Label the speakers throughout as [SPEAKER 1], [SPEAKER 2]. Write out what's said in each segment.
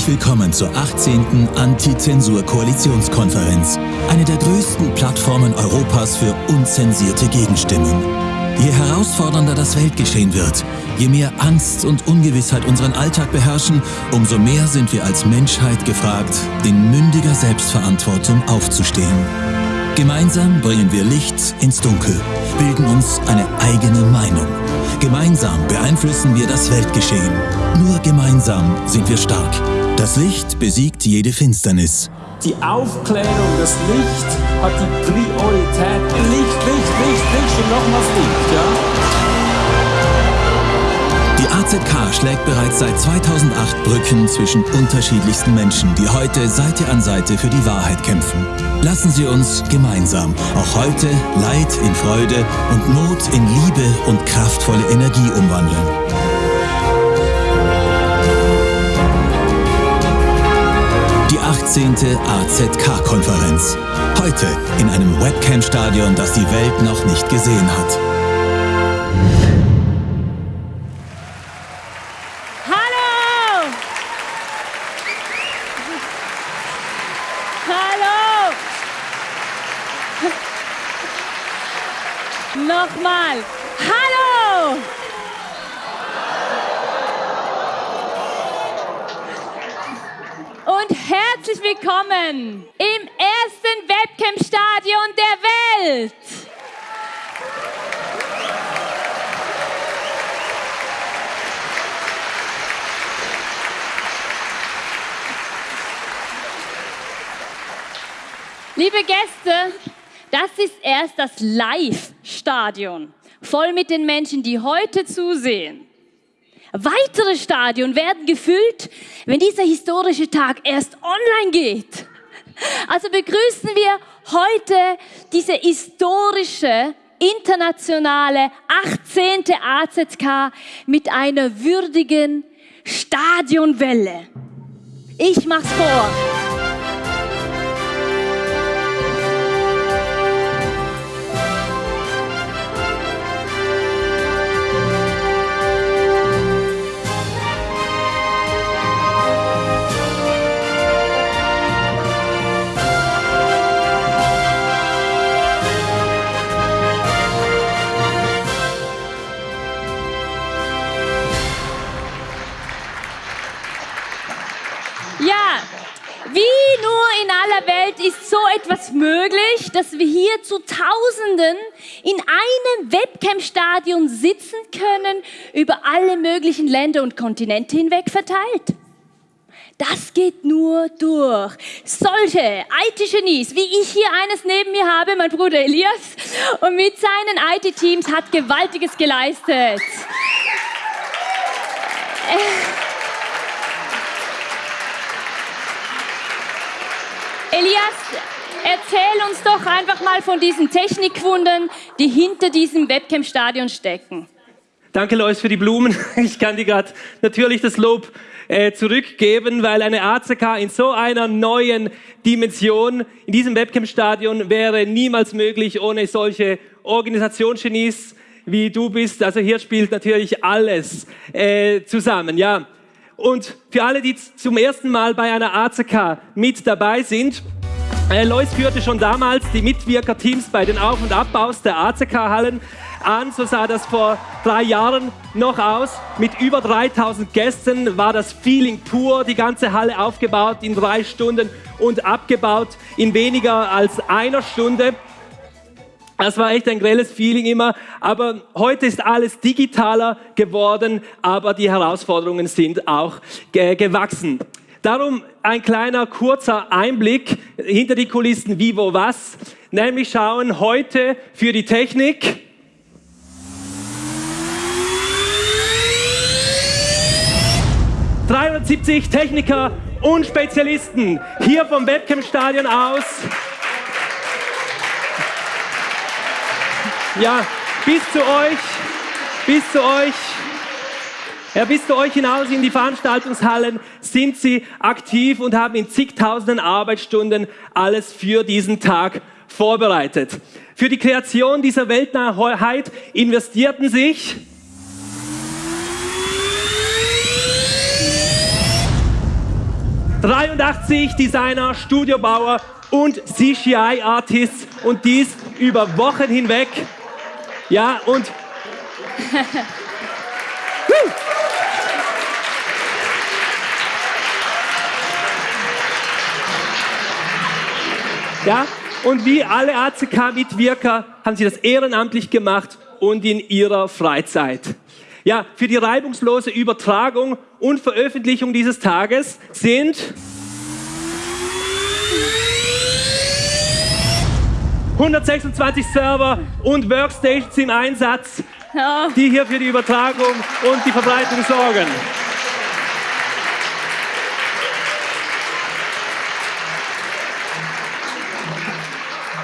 [SPEAKER 1] Herzlich willkommen zur 18. Anti-Zensur-Koalitionskonferenz, eine der größten Plattformen Europas für unzensierte Gegenstimmen. Je herausfordernder das Weltgeschehen wird, je mehr Angst und Ungewissheit unseren Alltag beherrschen, umso mehr sind wir als Menschheit gefragt, in mündiger Selbstverantwortung aufzustehen. Gemeinsam bringen wir Licht ins Dunkel, bilden uns eine eigene Meinung. Gemeinsam beeinflussen wir das Weltgeschehen. Nur gemeinsam sind wir stark. Das Licht besiegt jede Finsternis.
[SPEAKER 2] Die Aufklärung, das Licht hat die Priorität. Licht, Licht, Licht, Licht und nochmals Licht, ja?
[SPEAKER 1] Die AZK schlägt bereits seit 2008 Brücken zwischen unterschiedlichsten Menschen, die heute Seite an Seite für die Wahrheit kämpfen. Lassen Sie uns gemeinsam auch heute Leid in Freude und Not in Liebe und kraftvolle Energie umwandeln. Die 18. AZK-Konferenz. Heute in einem Webcam-Stadion, das die Welt noch nicht gesehen hat.
[SPEAKER 3] Herzlich willkommen im ersten Webcam-Stadion der Welt. Liebe Gäste, das ist erst das Live-Stadion, voll mit den Menschen, die heute zusehen. Weitere Stadien werden gefüllt, wenn dieser historische Tag erst online geht. Also begrüßen wir heute diese historische internationale 18. AZK mit einer würdigen Stadionwelle. Ich mach's vor. Etwas möglich, dass wir hier zu Tausenden in einem Webcam-Stadion sitzen können, über alle möglichen Länder und Kontinente hinweg verteilt. Das geht nur durch solche IT-Genies, wie ich hier eines neben mir habe, mein Bruder Elias, und mit seinen IT-Teams hat Gewaltiges geleistet. Elias, erzähl uns doch einfach mal von diesen Technikwundern, die hinter diesem Webcam-Stadion stecken.
[SPEAKER 4] Danke, Lois, für die Blumen. Ich kann dir gerade natürlich das Lob äh, zurückgeben, weil eine ACK in so einer neuen Dimension in diesem Webcam-Stadion wäre niemals möglich ohne solche Organisationsgenies wie du bist. Also hier spielt natürlich alles äh, zusammen. Ja. Und für alle, die zum ersten Mal bei einer ACK mit dabei sind, äh, Lois führte schon damals die Mitwirkerteams bei den Auf- und Abbaus der ACK-Hallen an. So sah das vor drei Jahren noch aus. Mit über 3000 Gästen war das Feeling pur. Die ganze Halle aufgebaut in drei Stunden und abgebaut in weniger als einer Stunde. Das war echt ein grelles Feeling immer. Aber heute ist alles digitaler geworden, aber die Herausforderungen sind auch ge gewachsen. Darum ein kleiner kurzer Einblick hinter die Kulissen, wie, wo, was. Nämlich schauen heute für die Technik. ...370 Techniker und Spezialisten hier vom Webcam-Stadion aus. Ja, bis zu euch, bis zu euch. Ja, bis zu euch hinaus in die Veranstaltungshallen sind sie aktiv und haben in zigtausenden Arbeitsstunden alles für diesen Tag vorbereitet. Für die Kreation dieser Weltnahheit investierten sich 83 Designer, Studiobauer und CGI-Artists und dies über Wochen hinweg. Ja, und Ja, und wie alle ACK-Mitwirker haben sie das ehrenamtlich gemacht und in ihrer Freizeit. Ja, für die reibungslose Übertragung und Veröffentlichung dieses Tages sind 126 Server und Workstations im Einsatz, die hier für die Übertragung und die Verbreitung sorgen.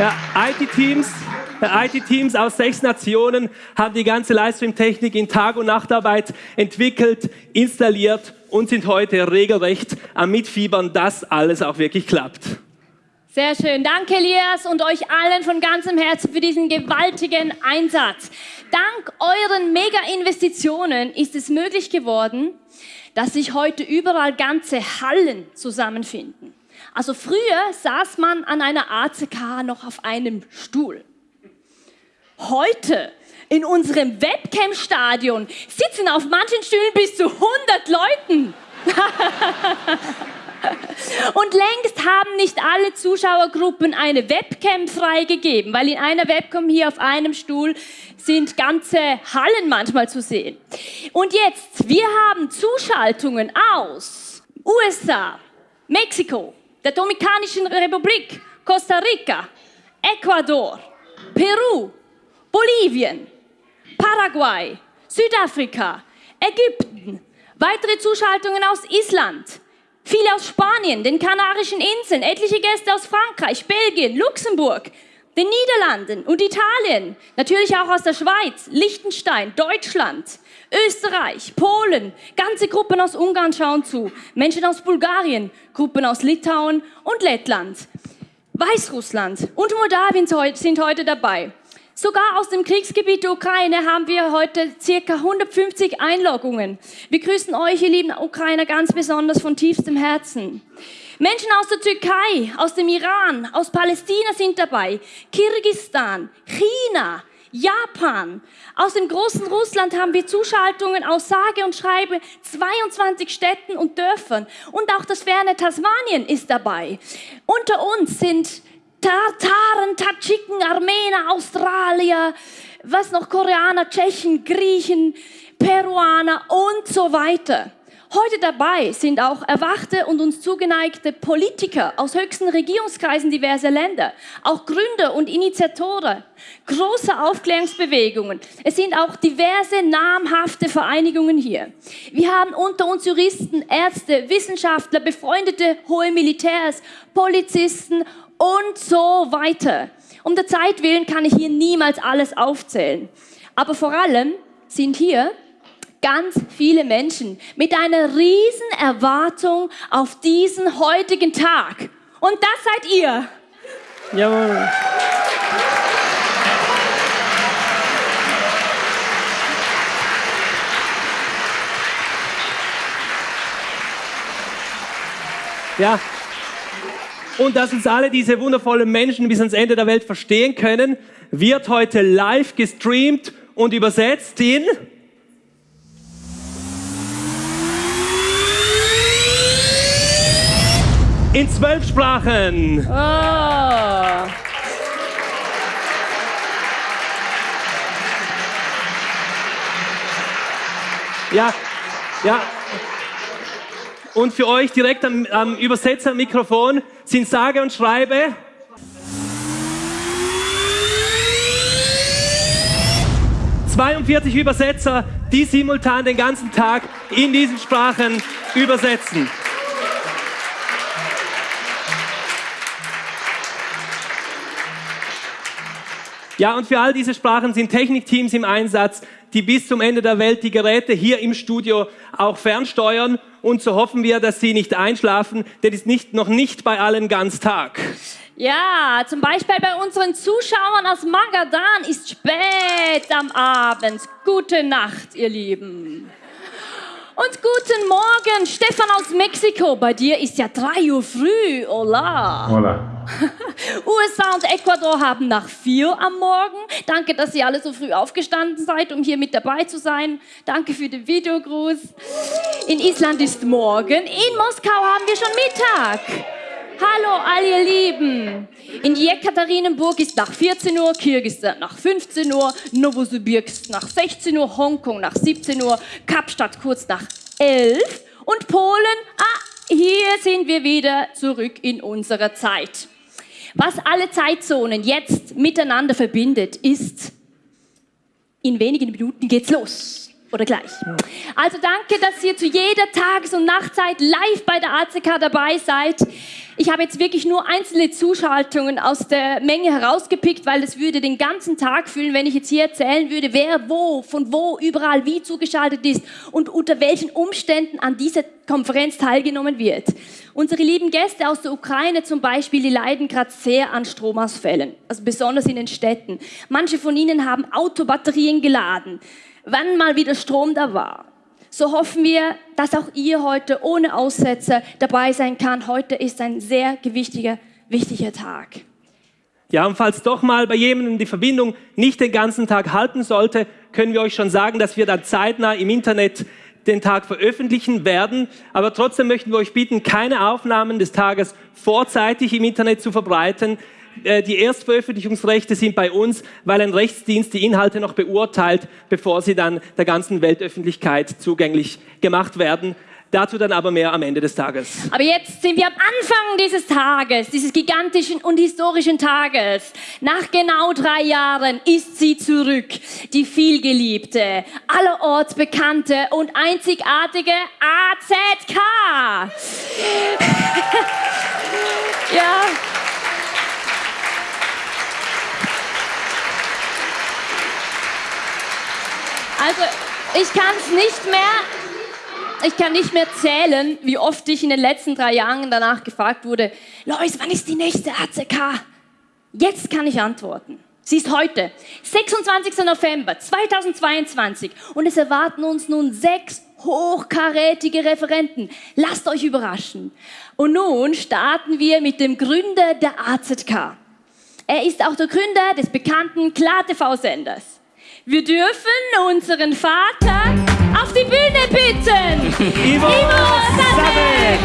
[SPEAKER 4] Ja, IT-Teams IT-Teams aus sechs Nationen haben die ganze Livestream-Technik in Tag- und Nachtarbeit entwickelt, installiert und sind heute regelrecht am Mitfiebern, dass alles auch wirklich klappt.
[SPEAKER 3] Sehr schön. Danke, Elias, und euch allen von ganzem Herzen für diesen gewaltigen Einsatz. Dank euren Mega-Investitionen ist es möglich geworden, dass sich heute überall ganze Hallen zusammenfinden. Also früher saß man an einer ACK noch auf einem Stuhl. Heute in unserem Webcam-Stadion sitzen auf manchen Stühlen bis zu 100 Leuten. Und längst haben nicht alle Zuschauergruppen eine Webcam freigegeben, weil in einer Webcam hier auf einem Stuhl sind ganze Hallen manchmal zu sehen. Und jetzt, wir haben Zuschaltungen aus USA, Mexiko, der Dominikanischen Republik, Costa Rica, Ecuador, Peru, Bolivien, Paraguay, Südafrika, Ägypten, weitere Zuschaltungen aus Island, viele aus Spanien, den Kanarischen Inseln, etliche Gäste aus Frankreich, Belgien, Luxemburg, den Niederlanden und Italien, natürlich auch aus der Schweiz, Liechtenstein, Deutschland, Österreich, Polen, ganze Gruppen aus Ungarn schauen zu, Menschen aus Bulgarien, Gruppen aus Litauen und Lettland, Weißrussland und Moldawien sind heute dabei. Sogar aus dem Kriegsgebiet der Ukraine haben wir heute circa 150 Einloggungen. Wir grüßen euch, ihr lieben Ukrainer, ganz besonders von tiefstem Herzen. Menschen aus der Türkei, aus dem Iran, aus Palästina sind dabei, Kirgistan, China, Japan. Aus dem großen Russland haben wir Zuschaltungen aus sage und schreibe 22 Städten und Dörfern. Und auch das ferne Tasmanien ist dabei. Unter uns sind Tataren, Tadschiken, Armener, Australier, was noch, Koreaner, Tschechen, Griechen, Peruaner und so weiter. Heute dabei sind auch erwachte und uns zugeneigte Politiker aus höchsten Regierungskreisen diverser Länder, auch Gründer und Initiatoren, große Aufklärungsbewegungen. Es sind auch diverse namhafte Vereinigungen hier. Wir haben unter uns Juristen, Ärzte, Wissenschaftler, befreundete hohe Militärs, Polizisten und so weiter. Um der Zeit willen kann ich hier niemals alles aufzählen. Aber vor allem sind hier ganz viele Menschen mit einer riesen Erwartung auf diesen heutigen Tag. Und das seid ihr.
[SPEAKER 4] Jawohl. Ja, und dass uns alle diese wundervollen Menschen bis ans Ende der Welt verstehen können, wird heute live gestreamt und übersetzt in in zwölf Sprachen.
[SPEAKER 3] Oh.
[SPEAKER 4] Ja, ja, und für euch direkt am, am Übersetzermikrofon sind sage und schreibe ...42 Übersetzer, die simultan den ganzen Tag in diesen Sprachen übersetzen. Ja, und für all diese Sprachen sind Technikteams im Einsatz, die bis zum Ende der Welt die Geräte hier im Studio auch fernsteuern. Und so hoffen wir, dass sie nicht einschlafen, denn es ist nicht, noch nicht bei allen ganz Tag.
[SPEAKER 3] Ja, zum Beispiel bei unseren Zuschauern aus Magadan ist spät am Abend. Gute Nacht, ihr Lieben. Und guten Morgen, Stefan aus Mexiko. Bei dir ist ja 3 Uhr früh. Hola.
[SPEAKER 5] Hola.
[SPEAKER 3] USA und Ecuador haben nach 4 am Morgen. Danke, dass ihr alle so früh aufgestanden seid, um hier mit dabei zu sein. Danke für den Videogruß. In Island ist morgen. In Moskau haben wir schon Mittag. Hallo, all ihr Lieben. In Jekaterinenburg ist nach 14 Uhr, Kirgisistan nach 15 Uhr, Novosibirsk nach 16 Uhr, Hongkong nach 17 Uhr, Kapstadt kurz nach 11 und Polen, ah, hier sind wir wieder zurück in unserer Zeit. Was alle Zeitzonen jetzt miteinander verbindet, ist, in wenigen Minuten geht's los. Oder gleich. Also danke, dass ihr zu jeder Tages- und Nachtzeit live bei der ACK dabei seid. Ich habe jetzt wirklich nur einzelne Zuschaltungen aus der Menge herausgepickt, weil es würde den ganzen Tag füllen, wenn ich jetzt hier erzählen würde, wer wo, von wo, überall wie zugeschaltet ist und unter welchen Umständen an dieser Konferenz teilgenommen wird. Unsere lieben Gäste aus der Ukraine zum Beispiel, die leiden gerade sehr an Stromausfällen, also besonders in den Städten. Manche von ihnen haben Autobatterien geladen wann mal wieder Strom da war. So hoffen wir, dass auch ihr heute ohne Aussetzer dabei sein kann. Heute ist ein sehr gewichtiger, wichtiger Tag.
[SPEAKER 4] Ja, und falls doch mal bei jemandem die Verbindung nicht den ganzen Tag halten sollte, können wir euch schon sagen, dass wir dann zeitnah im Internet den Tag veröffentlichen werden. Aber trotzdem möchten wir euch bitten, keine Aufnahmen des Tages vorzeitig im Internet zu verbreiten. Äh, die Erstveröffentlichungsrechte sind bei uns, weil ein Rechtsdienst die Inhalte noch beurteilt, bevor sie dann der ganzen Weltöffentlichkeit zugänglich gemacht werden. Dazu dann aber mehr am Ende des Tages.
[SPEAKER 3] Aber jetzt sind wir am Anfang dieses Tages, dieses gigantischen und historischen Tages. Nach genau drei Jahren ist sie zurück, die vielgeliebte, allerorts bekannte und einzigartige AZK. ja. Also, ich kann es nicht mehr, ich kann nicht mehr zählen, wie oft ich in den letzten drei Jahren danach gefragt wurde, Lois, wann ist die nächste ACK? Jetzt kann ich antworten. Sie ist heute, 26. November 2022 und es erwarten uns nun sechs hochkarätige Referenten. Lasst euch überraschen. Und nun starten wir mit dem Gründer der AZK. Er ist auch der Gründer des bekannten Klar-TV-Senders. Wir dürfen unseren Vater auf die Bühne bitten.
[SPEAKER 4] Ivo, Ivo Sadek.